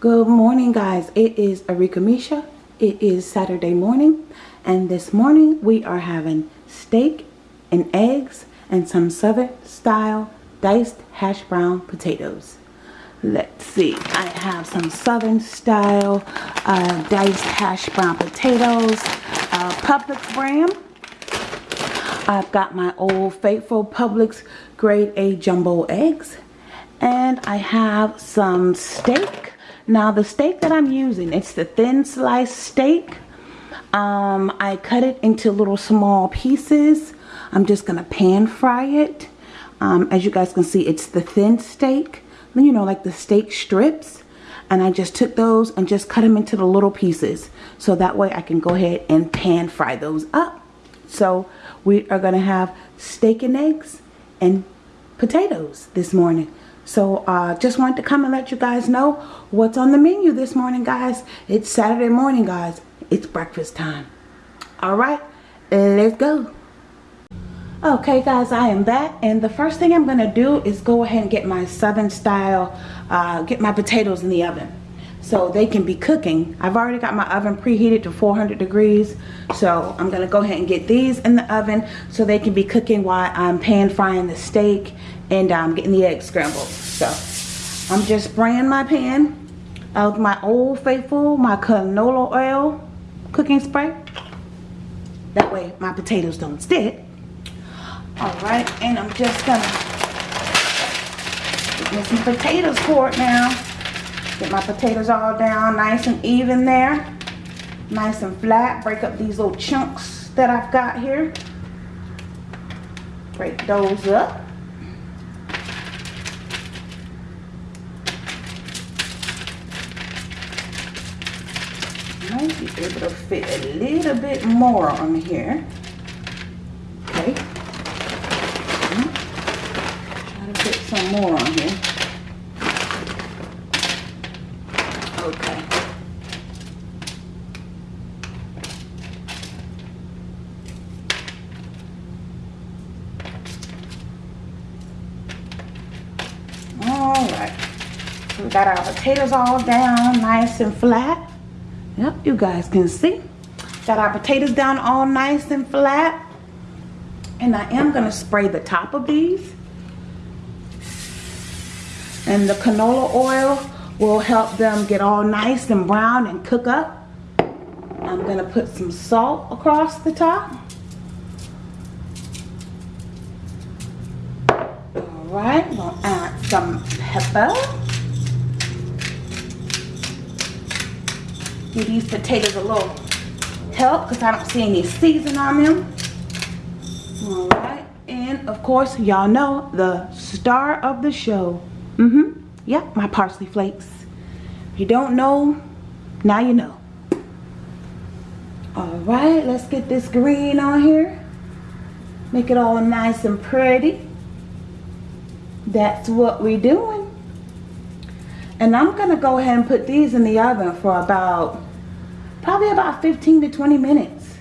Good morning guys. It is Arika Misha. It is Saturday morning and this morning we are having steak and eggs and some southern style diced hash brown potatoes. Let's see. I have some southern style uh, diced hash brown potatoes. Uh, Publix brand. I've got my old faithful Publix grade A jumbo eggs. And I have some steak now the steak that I'm using, it's the thin sliced steak. Um, I cut it into little small pieces. I'm just going to pan fry it. Um, as you guys can see, it's the thin steak. You know, like the steak strips. And I just took those and just cut them into the little pieces. So that way I can go ahead and pan fry those up. So we are going to have steak and eggs and potatoes this morning. So uh, just wanted to come and let you guys know what's on the menu this morning, guys. It's Saturday morning, guys. It's breakfast time. All right, let's go. Okay, guys, I am back. And the first thing I'm going to do is go ahead and get my Southern style, uh, get my potatoes in the oven so they can be cooking. I've already got my oven preheated to 400 degrees. So I'm going to go ahead and get these in the oven so they can be cooking while I'm pan frying the steak and I'm um, getting the eggs scrambled. So I'm just spraying my pan of my Old Faithful, my canola oil cooking spray. That way my potatoes don't stick. Alright, and I'm just gonna get me some potatoes for it now. Get my potatoes all down nice and even there. Nice and flat. Break up these little chunks that I've got here. Break those up. Might be able to fit a little bit more on here. Okay. Try to fit some more on here. Okay. All right. We got our potatoes all down nice and flat. Yep, you guys can see. Got our potatoes down all nice and flat. And I am going to spray the top of these. And the canola oil will help them get all nice and brown and cook up. I'm going to put some salt across the top. Alright, going to add some pepper. Give these potatoes a little help because I don't see any season on them. All right. And of course, y'all know the star of the show. Mm-hmm. Yep, my parsley flakes. If you don't know, now you know. All right, let's get this green on here. Make it all nice and pretty. That's what we're doing. And I'm going to go ahead and put these in the oven for about, probably about 15 to 20 minutes.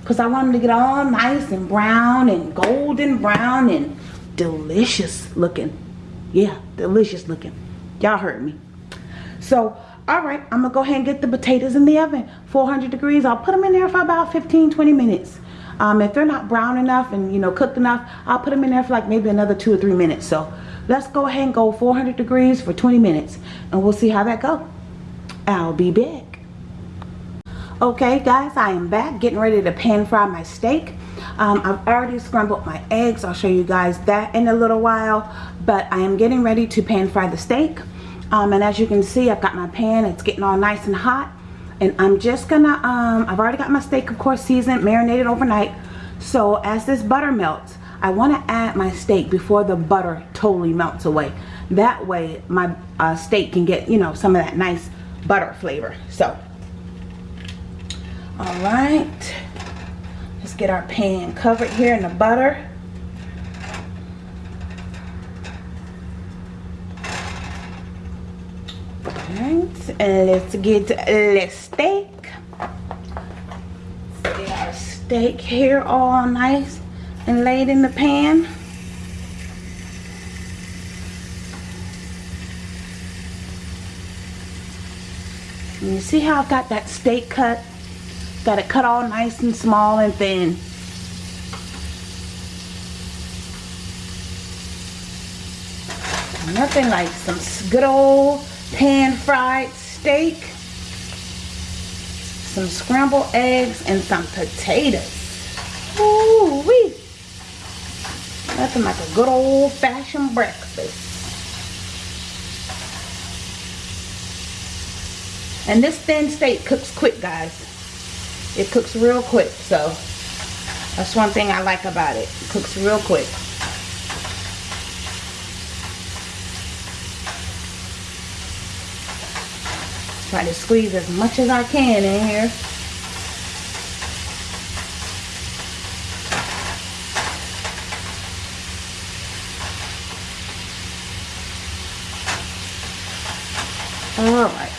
Because I want them to get all nice and brown and golden brown and delicious looking. Yeah, delicious looking. Y'all heard me. So, alright, I'm going to go ahead and get the potatoes in the oven. 400 degrees. I'll put them in there for about 15, 20 minutes. Um, if they're not brown enough and, you know, cooked enough, I'll put them in there for like maybe another two or three minutes. So, let's go ahead and go 400 degrees for 20 minutes and we'll see how that goes I'll be back okay guys I am back getting ready to pan fry my steak um, I've already scrambled my eggs I'll show you guys that in a little while but I am getting ready to pan fry the steak um, and as you can see I've got my pan it's getting all nice and hot and I'm just gonna um, I've already got my steak of course seasoned marinated overnight so as this butter melts I want to add my steak before the butter totally melts away. That way my uh, steak can get, you know, some of that nice butter flavor. So, all right. Let's get our pan covered here in the butter. Alright, and let's get the steak. Get our steak here all nice and lay it in the pan. And you see how I've got that steak cut? Got it cut all nice and small and thin. Nothing like some good old pan fried steak, some scrambled eggs, and some potatoes. Ooh wee! Nothing like a good old fashioned breakfast. And this thin steak cooks quick, guys. It cooks real quick, so that's one thing I like about it. It cooks real quick. Try to squeeze as much as I can in here. Alright.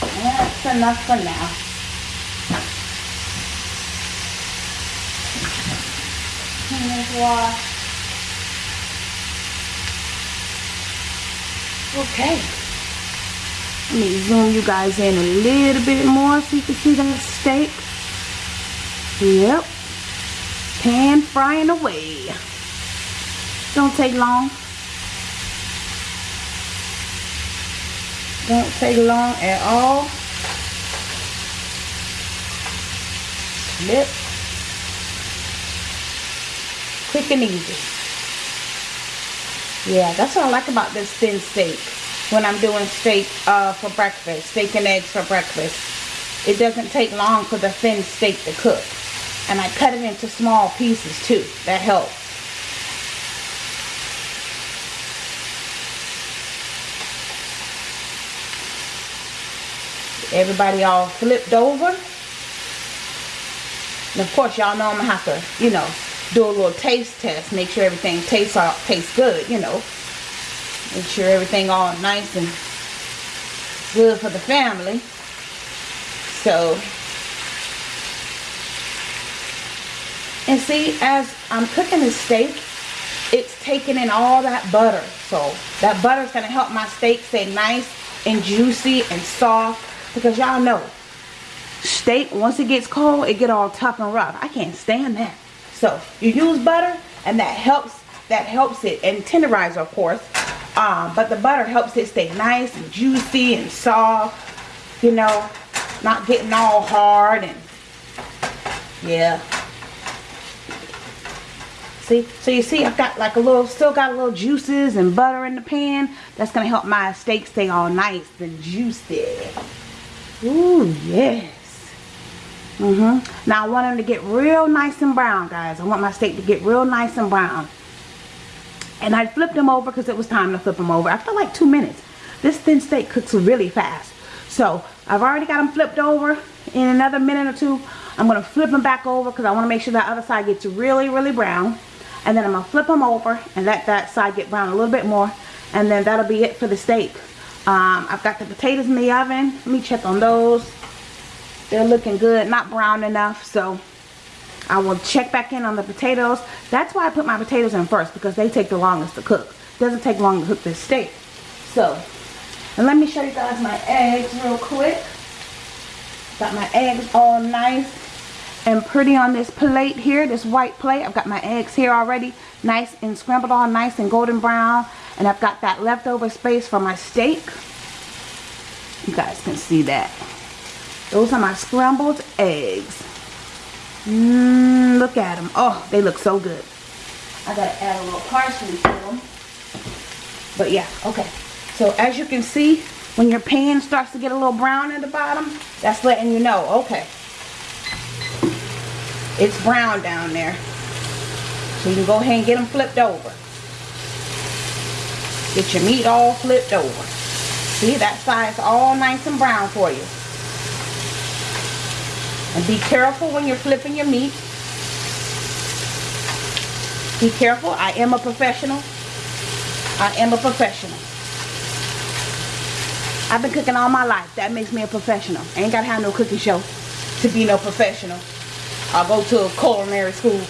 That's enough for now. Wash. Okay. Let me zoom you guys in a little bit more so you can see that steak. Yep. Pan frying away. Don't take long. Don't take long at all. Flip. Quick and easy. Yeah, that's what I like about this thin steak. When I'm doing steak uh, for breakfast, steak and eggs for breakfast. It doesn't take long for the thin steak to cook. And I cut it into small pieces too. That helps. everybody all flipped over. And of course, y'all know I'm going to have to, you know, do a little taste test. Make sure everything tastes, all, tastes good, you know. Make sure everything all nice and good for the family. So, and see, as I'm cooking the steak, it's taking in all that butter. So, that butter is going to help my steak stay nice and juicy and soft because y'all know, steak, once it gets cold, it get all tough and rough. I can't stand that. So you use butter and that helps that helps it and tenderizer of course. Um, but the butter helps it stay nice and juicy and soft. You know, not getting all hard and yeah. See, so you see I've got like a little, still got a little juices and butter in the pan. That's going to help my steak stay all nice and juicy. Ooh, yes. Mm-hmm. Now I want them to get real nice and brown, guys. I want my steak to get real nice and brown. And I flipped them over because it was time to flip them over. After like two minutes. This thin steak cooks really fast. So I've already got them flipped over. In another minute or two, I'm going to flip them back over because I want to make sure that other side gets really, really brown. And then I'm going to flip them over and let that side get brown a little bit more. And then that'll be it for the steak. Um, I've got the potatoes in the oven. Let me check on those. They're looking good, not brown enough. So I will check back in on the potatoes. That's why I put my potatoes in first because they take the longest to cook. It doesn't take long to cook this steak. So, and let me show you guys my eggs real quick. Got my eggs all nice and pretty on this plate here, this white plate. I've got my eggs here already, nice and scrambled all nice and golden brown. And I've got that leftover space for my steak. You guys can see that. Those are my scrambled eggs. Mmm, look at them. Oh, they look so good. I gotta add a little parsley to them. But yeah, okay. So as you can see, when your pan starts to get a little brown at the bottom, that's letting you know, okay. It's brown down there. So you can go ahead and get them flipped over. Get your meat all flipped over. See, that side's all nice and brown for you. And be careful when you're flipping your meat. Be careful. I am a professional. I am a professional. I've been cooking all my life. That makes me a professional. I ain't got to have no cooking show to be no professional. I'll go to a culinary school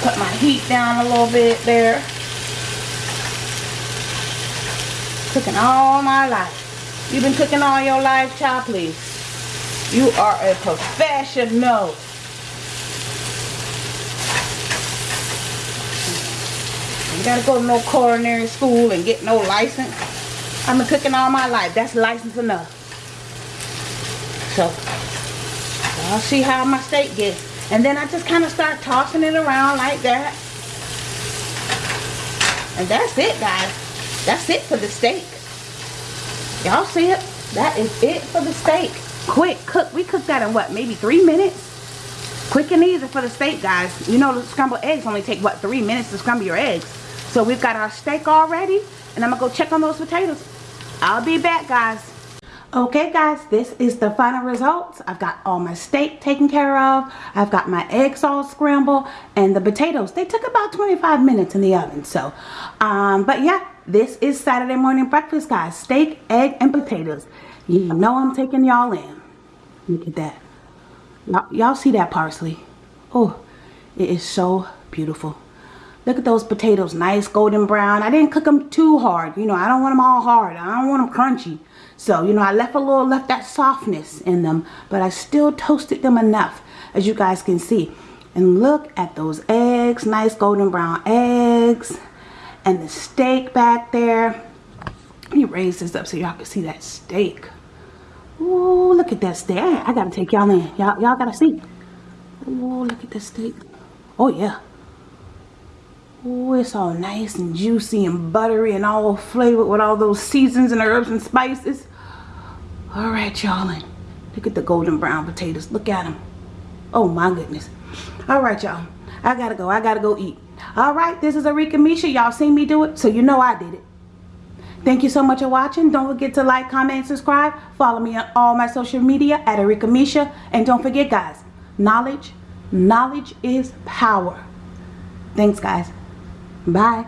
Put my heat down a little bit there. Cooking all my life. You've been cooking all your life, child, please. You are a professional. You gotta go to no culinary school and get no license. I've been cooking all my life. That's license enough. So, I'll see how my steak gets. And then I just kind of start tossing it around like that. And that's it, guys. That's it for the steak. Y'all see it? That is it for the steak. Quick cook. We cooked that in what, maybe three minutes? Quick and easy for the steak, guys. You know the scrambled eggs only take, what, three minutes to scramble your eggs. So we've got our steak all ready. And I'm going to go check on those potatoes. I'll be back, guys. Okay guys, this is the final results. I've got all my steak taken care of. I've got my eggs all scrambled and the potatoes. They took about 25 minutes in the oven. So, um, but yeah, this is Saturday morning breakfast guys. Steak, egg, and potatoes. You know I'm taking y'all in. Look at that. Y'all see that parsley? Oh, it is so beautiful. Look at those potatoes, nice golden brown. I didn't cook them too hard. You know, I don't want them all hard. I don't want them crunchy. So, you know, I left a little, left that softness in them, but I still toasted them enough, as you guys can see. And look at those eggs, nice golden brown eggs. And the steak back there. Let me raise this up so y'all can see that steak. Ooh, look at that steak. I, gotta take y'all in. Y'all y'all gotta see. Ooh, look at that steak. Oh, yeah. Oh, it's all nice and juicy and buttery and all flavored with all those seasons and herbs and spices. All right, y'all. Look at the golden brown potatoes. Look at them. Oh, my goodness. All right, y'all. I got to go. I got to go eat. All right, this is Arika Misha. Y'all seen me do it, so you know I did it. Thank you so much for watching. Don't forget to like, comment, and subscribe. Follow me on all my social media at Arika Misha. And don't forget, guys, knowledge, knowledge is power. Thanks, guys. Bye.